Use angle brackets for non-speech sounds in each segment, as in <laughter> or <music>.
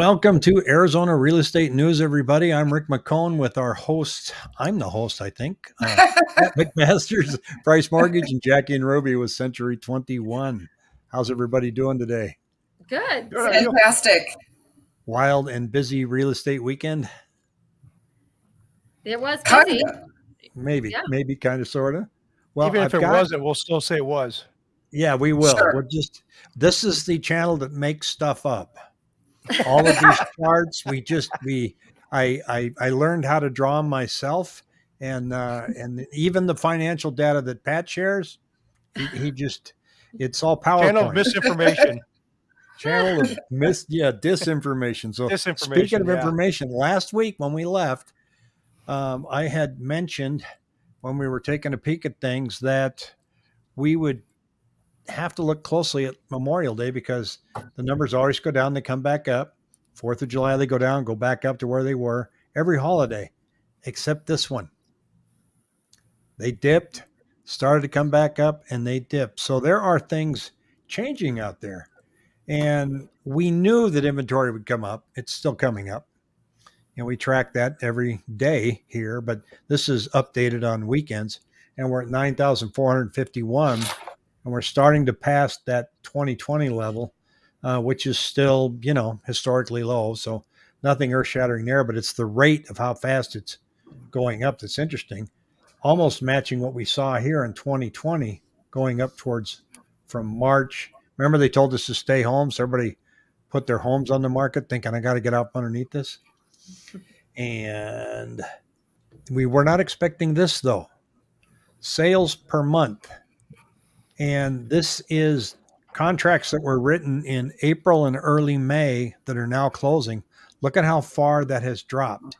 Welcome to Arizona Real Estate News, everybody. I'm Rick McCone with our host. I'm the host, I think. Uh, <laughs> McMaster's Price Mortgage and Jackie and Ruby with Century 21. How's everybody doing today? Good. Fantastic. Wild and busy real estate weekend? It was Kind busy. of. Maybe, Yeah. maybe, kind of, sort of. Well, Even if I've it got- wasn't, we'll still say it was. Yeah, we will. Sure. We're just this is the channel that makes stuff up. All of these charts, we just we I I I learned how to draw 'em myself, and uh, and even the financial data that Pat shares, he, he just it's all powerful. Channel of misinformation. channel of mis yeah disinformation. So speaking of yeah. information, last week when we left, um, I had mentioned when we were taking a peek at things that we would have to look closely at Memorial Day because the numbers always go down, they come back up. Fourth of July, they go down, go back up to where they were every holiday, except this one. They dipped, started to come back up, and they dipped. So there are things changing out there. And we knew that inventory would come up. It's still coming up. And we track that every day here, but this is updated on weekends. And we're at 9,451. And we're starting to pass that 2020 level, uh, which is still, you know, historically low. So nothing earth shattering there, but it's the rate of how fast it's going up that's interesting. Almost matching what we saw here in 2020, going up towards from March Remember, they told us to stay home, so everybody put their homes on the market, thinking I got to get up underneath this. And we were not expecting this though. Sales per month, and this is contracts that were written in April and early May that are now closing. Look at how far that has dropped.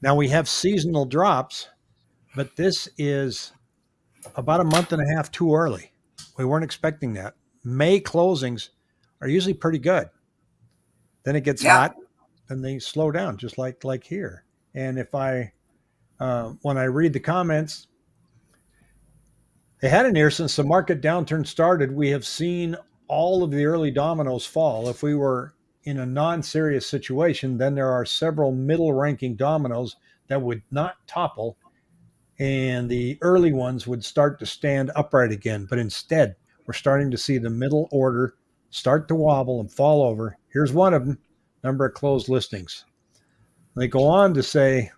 Now we have seasonal drops, but this is about a month and a half too early. We weren't expecting that. May closings are usually pretty good. Then it gets Yeah. hot, and they slow down, just like like here. And if I, uh, when I read the comments, they had in here since the market downturn started, we have seen all of the early dominoes fall. If we were in a non-serious situation, then there are several middle-ranking dominoes that would not topple, and the early ones would start to stand upright again. But instead, we're starting to see the middle order start to wobble and fall over. Here's one of them number of closed listings. They go on to say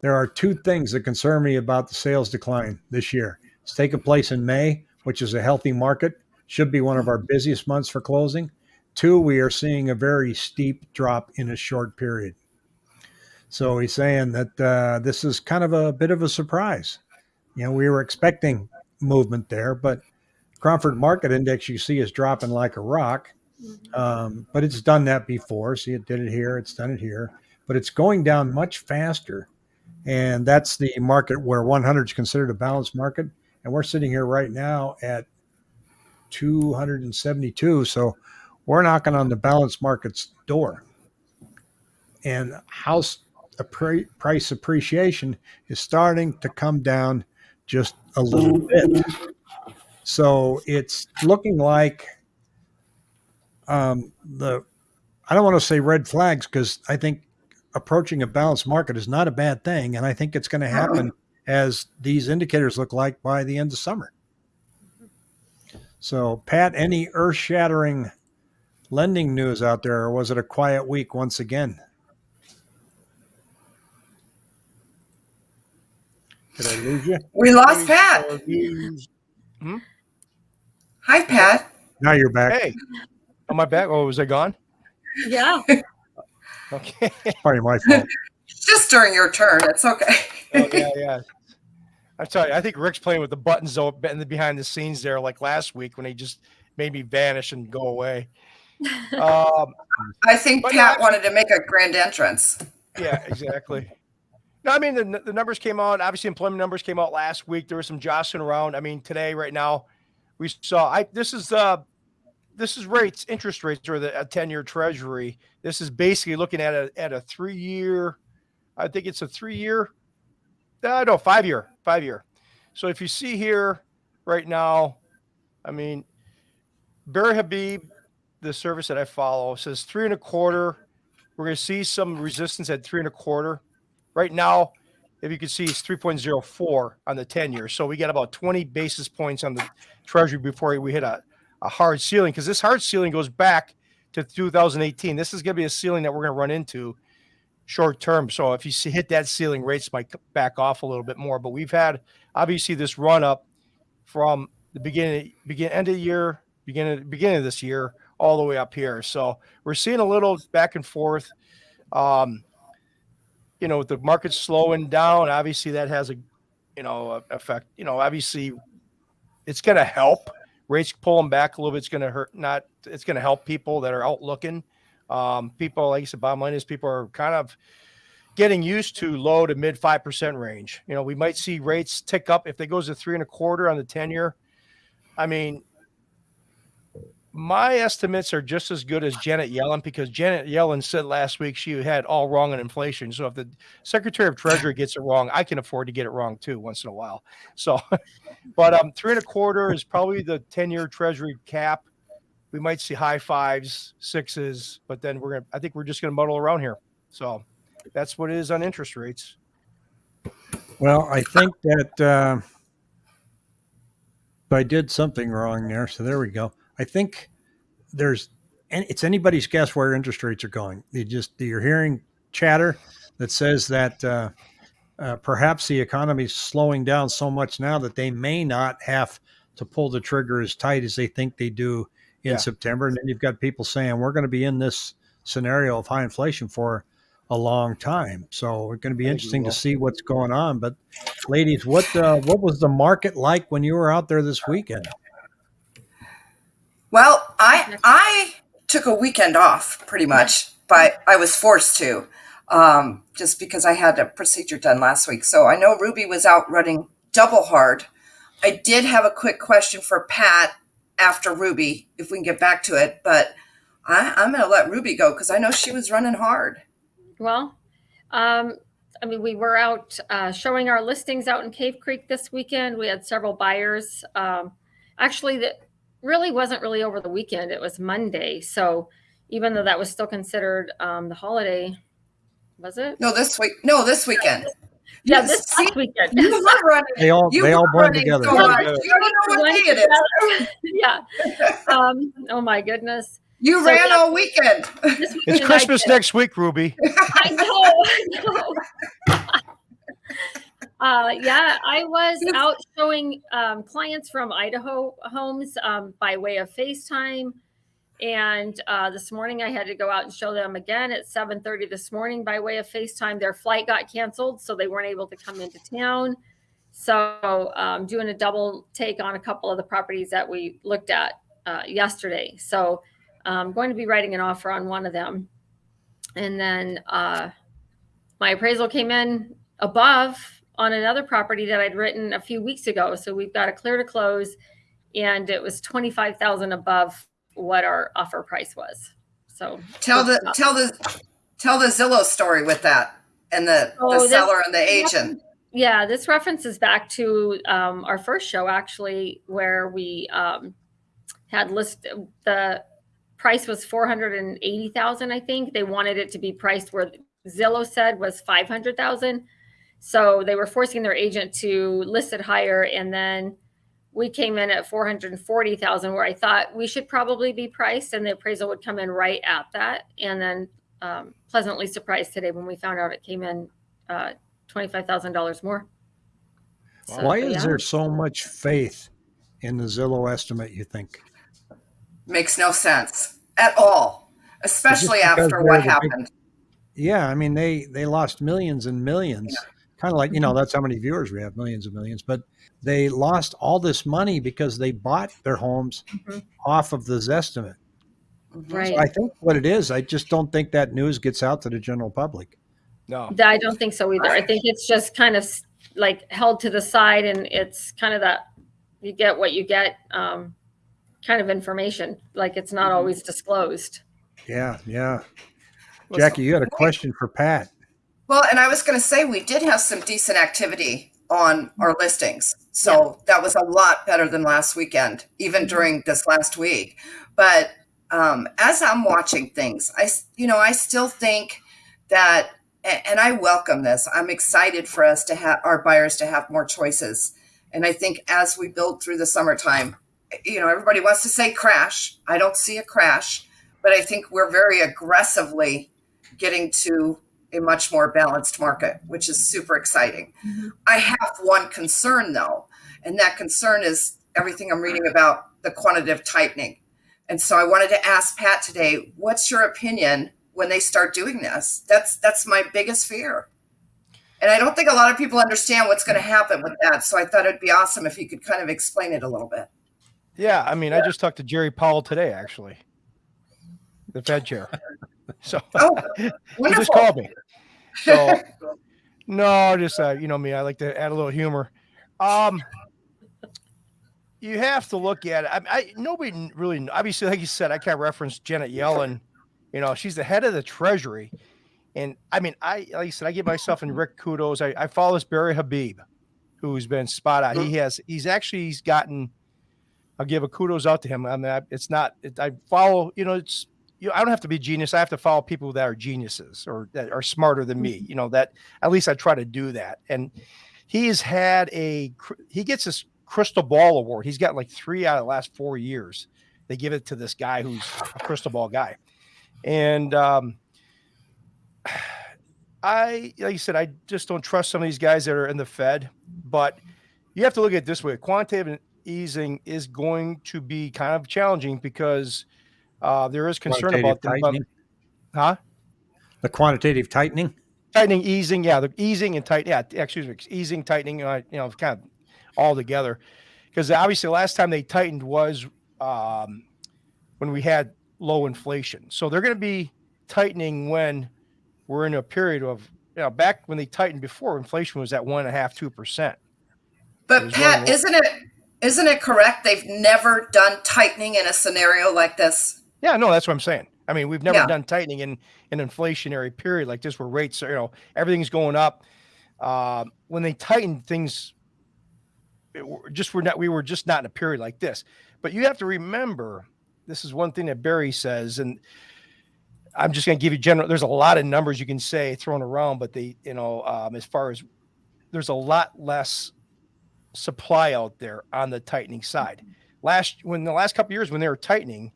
there are two things that concern me about the sales decline this year. It's taken place in May, which is a healthy market, should be one of our busiest months for closing. Two, we are seeing a very steep drop in a short period. So he's saying that uh, this is kind of a bit of a surprise. You know, we were expecting movement there, but Cromford Market Index you see is dropping like a rock, um, but it's done that before. See, it did it here, it's done it here, but it's going down much faster. And that's the market where 100 is considered a balanced market. And we're sitting here right now at 272. So we're knocking on the balance market's door. And house price appreciation is starting to come down just a little bit. So it's looking like um, the, I don't want to say red flags because I think approaching a balanced market is not a bad thing. And I think it's going to happen as these indicators look like by the end of summer. So, Pat, any earth shattering lending news out there, or was it a quiet week once again? Did I lose you? We lost Pat. Hmm? Hi, Pat. Now you're back. Hey, am I back? Oh, was I gone? Yeah. Okay. Probably my fault. <laughs> Just during your turn. It's okay. Oh, yeah, yeah. I'm sorry. I think Rick's playing with the buttons though in the behind the scenes there, like last week when he just made me vanish and go away. <laughs> Um, I think Pat no, wanted to make a grand entrance. yeah, exactly. No, I mean the, the numbers came out. Obviously, employment numbers came out last week. There was some jostling around. I mean, today, right now, we saw. I this is uh this is rates, interest rates, or the a ten year Treasury. This is basically looking at a at a three year. I think it's a three year. Uh, no, five year, five year. So if you see here right now, I mean, Barry Habib, the service that I follow, says three and a quarter We're going to see some resistance at three and a quarter. Right now, if you can see, it's 3.04 on the 10 year. So we got about 20 basis points on the treasury before we hit a, a hard ceiling because this hard ceiling goes back to 2018. This is going to be a ceiling that we're going to run into short term. So if you see, hit that ceiling, rates might back off a little bit more. But we've had obviously this run up from the beginning, begin end of the year, beginning beginning of this year, all the way up here. So we're seeing a little back and forth. Um, you know, with the market slowing down, obviously that has a, you know, effect. You know, obviously, it's going to help. Rates pulling back a little bit. It's going to hurt. Not. It's going to help people that are out looking. Um, people, like I said, bottom line is people are kind of getting used to low to mid five percent range. You know, we might see rates tick up if they goes to three and a quarter on the ten year. I mean, my estimates are just as good as Janet Yellen because Janet Yellen said last week she had all wrong on inflation. So if the Secretary of Treasury gets it wrong, I can afford to get it wrong too once in a while. So, <laughs> but um, three and a quarter is probably the ten-year Treasury cap. We might see high fives, sixes, but then we're gonna. I think we're just gonna muddle around here. So that's what it is on interest rates. Well, I think that uh, I did something wrong there. So there we go. I think there's, and it's anybody's guess where interest rates are going. You just you're hearing chatter that says that uh, uh, perhaps the economy is slowing down so much now that they may not have to pull the trigger as tight as they think they do in Yeah. September. And then you've got people saying we're going to be in this scenario of high inflation for a long time. So it's going to be I interesting to see what's going on. But ladies, what uh, what was the market like when you were out there this weekend? Well, I I took a weekend off pretty much, but I was forced to, um, just because I had a procedure done last week. So I know Ruby was out running double hard. I did have a quick question for Pat after Ruby, if we can get back to it, but I, I'm going to let Ruby go because I know she was running hard. Well, um, I mean, we were out uh, showing our listings out in Cave Creek this weekend. We had several buyers. Um, actually, that really wasn't really over the weekend. It was Monday. So even though that was still considered um, the holiday, was it? No, this week. No, this weekend. Yeah, this see, last weekend. You were running. They all You they all were blend running together. so hard. You don't know what day it is. <laughs> yeah. Um, oh my goodness. You So, ran yeah. all weekend. This It's Christmas next week, Ruby. <laughs> I know. I know. <laughs> uh, yeah, I was out showing um, clients from Idaho homes um, by way of FaceTime. And uh, this morning I had to go out and show them again at 7:30 this morning by way of FaceTime. Their flight got canceled, so they weren't able to come into town. So um, doing a double take on a couple of the properties that we looked at uh, yesterday. So I'm going to be writing an offer on one of them. And then uh, my appraisal came in above on another property that I'd written a few weeks ago. So we've got a clear to close, and it was twenty five thousand above what our offer price was. So Tell the tell the tell the Zillow story with that and the Oh, the this- seller and the agent. Yeah, this references back to um, our first show, actually, where we um, had list the price was four hundred and eighty thousand. I think they wanted it to be priced where Zillow said was five hundred thousand. So they were forcing their agent to list it higher, and then we came in at four hundred and forty thousand, where I thought we should probably be priced, and the appraisal would come in right at that. And then um, pleasantly surprised today when we found out it came in uh, twenty-five thousand dollars more. So, Why is there so much faith in the Zillow estimate? You think? Makes no sense at all, especially after what the big- happened. Yeah, I mean they they lost millions and millions. Kind of like you know Mm-hmm. that's how many viewers we have, millions and millions. But they lost all this money because they bought their homes Mhm. off of the Zestimate. Right. So I think what it is, I just don't think that news gets out to the general public. No. I don't think so either. I think it's just kind of like held to the side, and it's kind of that you get what you get um, kind of information. Like it's not Mhm. always disclosed. Yeah, yeah. Jackie, you had a question for Pat. Well, and I was going to say we did have some decent activity on our listings. So that was a lot better than last weekend, even Mhm. during this last week. But um, as I'm watching things, I you know, I still think that, and I welcome this. I'm excited for us to have our buyers to have more choices. And I think as we build through the summertime, you know, everybody wants to say crash. I don't see a crash, but I think we're very aggressively getting to a much more balanced market, which is super exciting. Mm-hmm. I have one concern though, and that concern is everything I'm reading about the quantitative tightening. And so I wanted to ask Pat today, what's your opinion when they start doing this? That's that's my biggest fear. And I don't think a lot of people understand what's going to happen with that. So I thought it'd be awesome if you could kind of explain it a little bit. Yeah, I mean, I just talked to Jerry Powell today, actually, the Fed chair. <laughs> So Oh, <laughs> he just called me. So no, just uh, you know me, I like to add a little humor. Um, you have to look at it. I, I nobody really, obviously, like you said, I can't reference Janet Yellen. You know, she's the head of the Treasury, and I mean, I like I said, I give myself and Rick kudos. I, I follow this Barry Habib, who's been spot on. He has, he's actually, he's gotten. I'll give a kudos out to him. I mean, I, it's not. It, I follow. You know, it's. You know, I don't have to be a genius. I have to follow people that are geniuses or that are smarter than me. You know that. At least I try to do that. And he has had a. He gets this crystal ball award. He's got like three out of the last four years. They give it to this guy who's a crystal ball guy, and um, <sighs> I, like you said, I just don't trust some of these guys that are in the Fed. But you have to look at it this way: quantitative easing is going to be kind of challenging because uh, there is concern about them. about- tightening. huh? The quantitative tightening. tightening, easing, yeah, the easing and tight, yeah, excuse me, easing, tightening, uh, you know, kind of all together. Because obviously, the last time they tightened was um, when we had low inflation. So they're going to be tightening when we're in a period of, you know, back when they tightened before, inflation was at one and a half, two percent. But Pat, isn't it isn't it correct they've never done tightening in a scenario like this? Yeah, no, that's what I'm saying. I mean, we've never Yeah. done tightening in an inflationary period like this, where rates are, you know, everything's going up. Um, when they tightened things, it just we're not, we were just not in a period like this. But you have to remember, this is one thing that Barry says, and I'm just going to give you general. There's a lot of numbers you can say thrown around, but they, you know, um, as far as there's a lot less supply out there on the tightening side. Last when the last couple of years when they were tightening,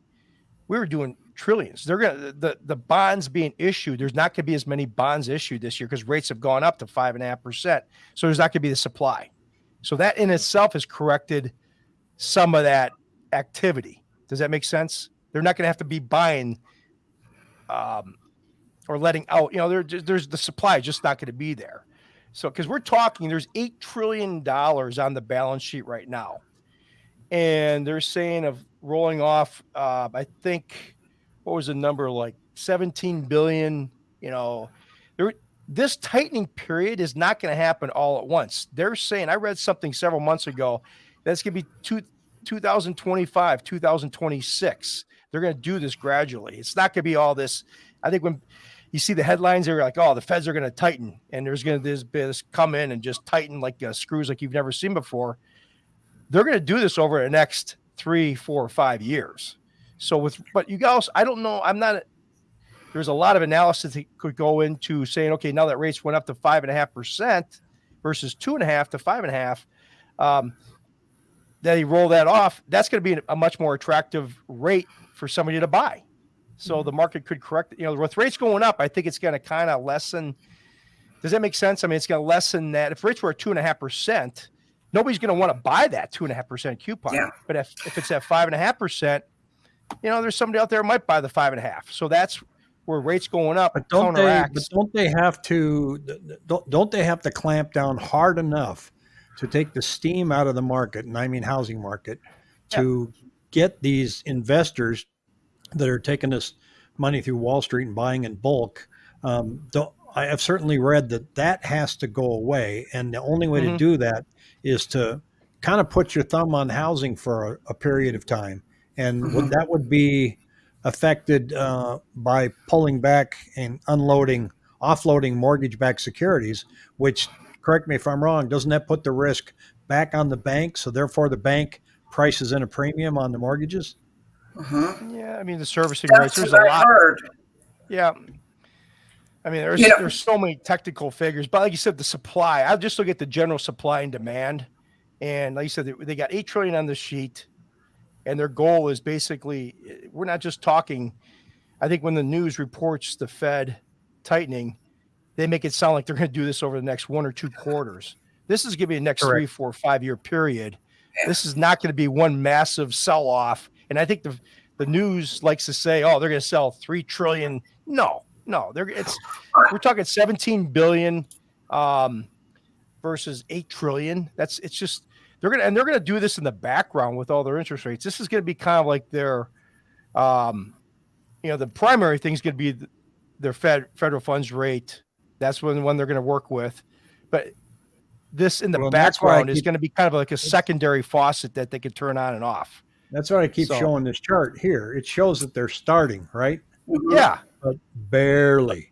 we were doing trillions. They're gonna the the bonds being issued. There's not gonna be as many bonds issued this year because rates have gone up to five and a half percent. So there's not gonna be the supply. So that in itself has corrected some of that activity. Does that make sense? They're not gonna have to be buying um, or letting out. You know, there, there's the supply just not gonna be there. So because we're talking, there's eight trillion dollars on the balance sheet right now and they're saying of rolling off uh, i think what was the number like 17 billion you know? There, this tightening period is not going to happen all at once. They're saying i read something several months ago that's going to be two, 2025 2026 they're going to do this gradually. It's not going to be all this i think when you see the headlines they're like oh the feds are going to tighten and there's going to this, this come in and just tighten like uh, screws like you've never seen before. They're going to do this over the next three, four, five years. So with, but you guys, I don't know. I'm not. There's a lot of analysis that could go into saying, okay, now that rates went up to five and a half percent versus two and a half to five and a half, um, that he roll that off. That's going to be a much more attractive rate for somebody to buy. So the market could correct. You know, with rates going up, I think it's going to kind of lessen. Does that make sense? I mean, it's going to lessen that. If rates were at two and a half percent, nobody's going to want to buy that two and a half percent coupon. Yeah. But if, if it's at five and a half percent, you know, there's somebody out there who might buy the five and a half. So that's where rates going up But don't they? But don't they have to? Don't don't they have to clamp down hard enough to take the steam out of the market, and I mean housing market, to get these investors that are taking this money through Wall Street and buying in bulk? Um, don't, I have certainly read that that has to go away, and the only way to Mhm. do that is to kind of put your thumb on housing for a, a period of time, and would, that would be affected uh, by pulling back and unloading, offloading mortgage-backed securities. Which, correct me if I'm wrong, doesn't that put the risk back on the bank? So therefore, the bank prices in a premium on the mortgages. Mhm. Yeah, I mean the servicing rates. That's There's what a I lot. heard. Yeah. I mean, there's You know- there's so many technical figures, but like you said, the supply. I'll just look at the general supply and demand, and like you said, they, they got eight trillion on the sheet, and their goal is basically we're not just talking. I think when the news reports the Fed tightening, they make it sound like they're going to do this over the next one or two quarters. This is going to be the next three, Correct. four, five year period. Yeah. This is not going to be one massive sell off. And I think the the news likes to say, "Oh, they're going to sell three trillion." No, no, they're it's we're talking 17 billion um, versus 8 trillion. That's it's just they're gonna and they're gonna do this in the background with all their interest rates. This is gonna be kind of like their um, you know, the primary thing is gonna be their Fed federal funds rate. That's when when they're gonna work with. But this in the Well, that's why I background is going to be kind of like a secondary faucet that they can turn on and off. That's why I keep So- showing this chart here. It shows that they're starting, right? Yeah, But barely.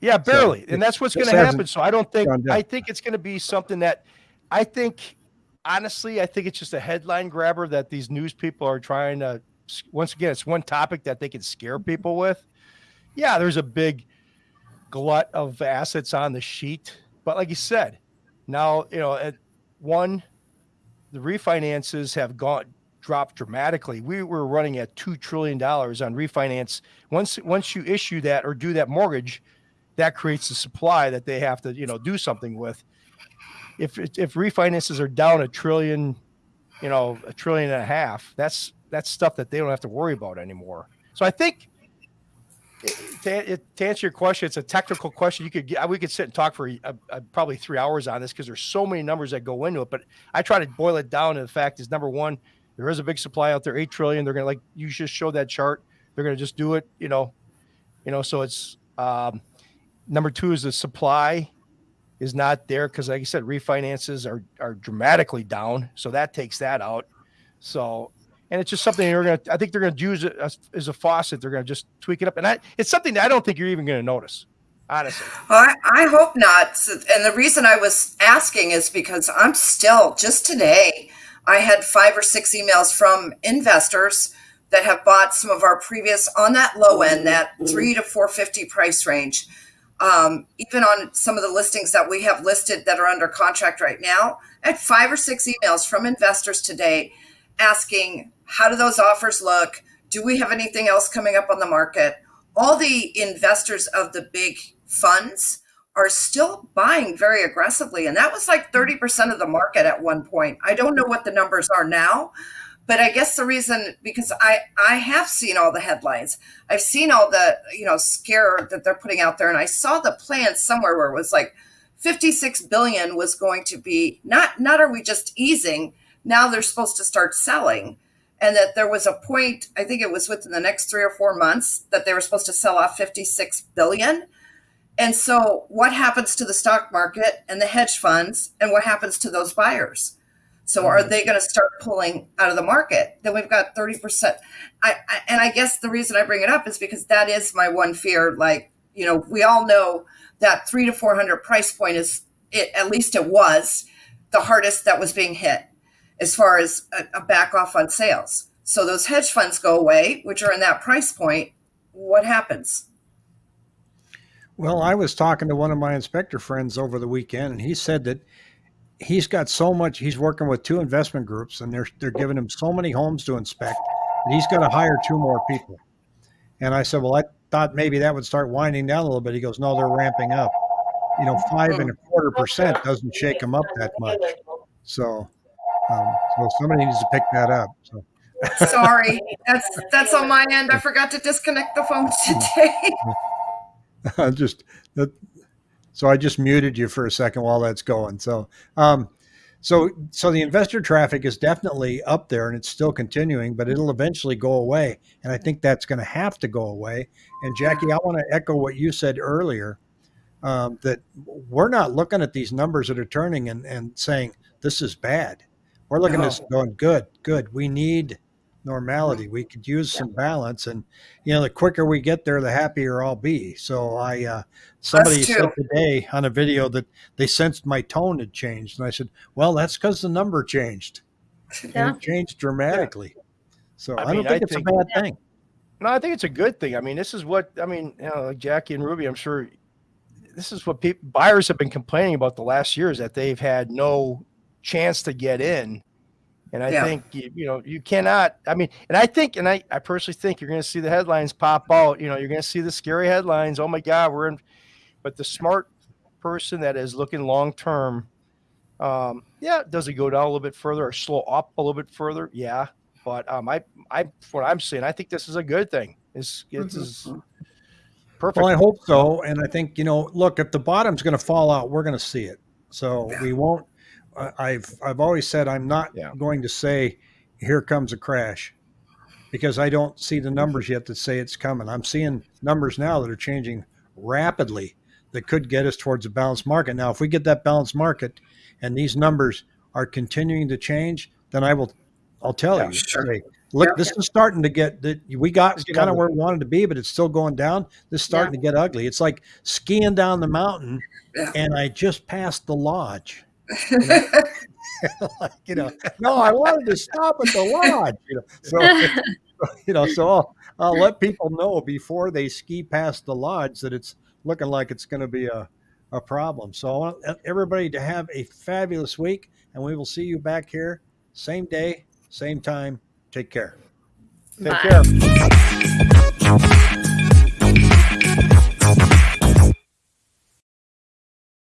Yeah, barely. and that's what's going to happen. So I don't think. I think it's going to be something that I think honestly, I think it's just a headline grabber that these news people are trying to once again, it's one topic that they can scare people with. Yeah, there's a big glut of assets on the sheet, but like you said, now, you know, at one the refinances have gone dropped dramatically. We were running at 2 trillion dollars on refinance. Once once you issue that or do that mortgage, that creates a supply that they have to you know do something with if if refinances are down a trillion you know a trillion and a half that's that's stuff that they don't have to worry about anymore so i think to, to answer your question it's a technical question you could get we could sit and talk for uh uh probably three hours on this because there's so many numbers that go into it but i try to boil it down to the fact is number one there is a big supply out there 8 trillion they're to like you just showed that chart they're to just do it you know you know so it's um Number two is the supply is not there because, like I said, refinances are are dramatically down, so that takes that out. So, and it's just something they're gonna. I think they're gonna use it as, as a faucet. They're gonna just tweak it up, and I, it's something that I don't think you're even gonna notice, honestly. I, I hope not. And the reason I was asking is because I'm still, just today, I had five or six emails from investors that have bought some of our previous on that low end, that three to 450 price range. Um, even on some of the listings that we have listed that are under contract right now, I had five or six emails from investors today asking, how do those offers look? Do we have anything else coming up on the market? All the investors of the big funds are still buying very aggressively. And that was like 30% of the market at one point. I don't know what the numbers are now, but I guess the reason because I I have seen all the headlines. I've seen all the, you know, scare that they're putting out there and I saw the plan somewhere where it was like 56 billion was going to be not not are we just easing, now they're supposed to start selling. And that there was a point, I think it was within the next 3 or 4 months that they were supposed to sell off 56 billion. And so, what happens to the stock market and the hedge funds, and what happens to those buyers? So, are mm-hmm. they going to start pulling out of the market? Then we've got 30%. I, I, and I guess the reason I bring it up is because that is my one fear. Like, you know, we all know that three to 400 price point is, it, at least it was, the hardest that was being hit as far as a, a back off on sales. So, those hedge funds go away, which are in that price point. What happens? Well, I was talking to one of my inspector friends over the weekend, and he said that he's got so much. He's working with two investment groups, and they're they're giving him so many homes to inspect that he's got to hire two more people. And I said, well, I thought maybe that would start winding down a little bit. He goes, no, they're ramping up. You know, five and a quarter percent doesn't shake them up that much. So, um, so somebody needs to pick that up. So. Sorry, <laughs> that's that's on my end. I forgot to disconnect the phone today. <laughs> just that so i just muted you for a second while that's going. So um so so the investor traffic is definitely up there and it's still continuing but it'll eventually go away. And i think that's going to have to go away. And jackie i want to echo what you said earlier um, that we're not looking at these numbers that are turning and, and saying this is bad. We're looking at this going good good. We need normality we could use some balance and you know the quicker we get there the happier i'll be so i uh somebody said today on a video that they sensed my tone had changed and i said well that's because the number changed <laughs> Yeah. and it changed dramatically So I I, don't think I it's think- a bad thing. No, I think it's a good thing. I mean, this is what I mean. You know, like Jackie and Ruby, I'm sure this is what people buyers have been complaining about the last years that they've had no chance to get in. And I Yeah. think you, you know you cannot. I mean, and I think, and I, I personally think you're going to see the headlines pop out. You know, you're going to see the scary headlines. Oh my God, we're in. But the smart person that is looking long term, um, yeah, does it go down a little bit further or slow up a little bit further? Yeah, but um, I, I, what I'm saying, I think this is a good thing. It's, it's is perfect. Well, I hope so, and I think you know, look, if the bottom's going to fall out, we're going to see it. So Yeah. we won't. I- I've I've always said I'm not Yeah. going to say here comes a crash because I don't see the numbers yet that say it's coming. I'm seeing numbers now that are changing rapidly that could get us towards a balanced market. Now, if we get that balanced market and these numbers are continuing to change, then I will I'll tell Yeah, you. sure. say, Look, Yeah. this is starting to get that we got It's kind of where we wanted to be, but it's still going down. This is starting to get ugly. It's like skiing down the mountain, Yeah. and I just passed the lodge. <laughs> Like, you know, no, I wanted to stop at the lodge. You know, so <laughs> you know, so I'll, I'll let people know before they ski past the lodge that it's looking like it's going to be a, a problem. So I want everybody to have a fabulous week, and we will see you back here same day, same time. Take care. Take Bye. care.